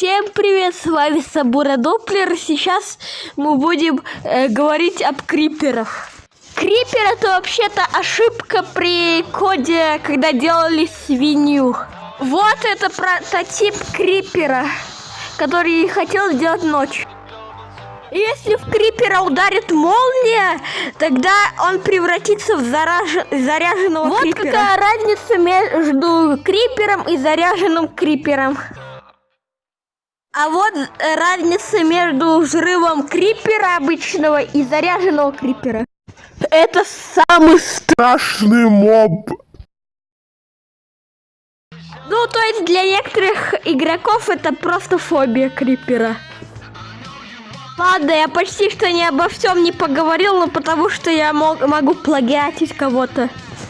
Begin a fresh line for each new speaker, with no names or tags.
Всем привет, с вами Сабура Доплер. Сейчас мы будем э, говорить об криперах. Крипер это вообще-то ошибка при коде, когда делали свинью. Вот это прототип крипера, который хотел сделать ночь. Если в крипера ударит молния, тогда он превратится в зараж... заряженного
вот
крипера.
Вот какая разница между крипером и заряженным крипером.
А вот э, разница между взрывом крипера обычного и заряженного крипера.
Это самый страшный моб.
Ну, то есть для некоторых игроков это просто фобия крипера. Ладно, я почти что не обо всем не поговорил, но потому что я мог, могу плагиатить кого-то.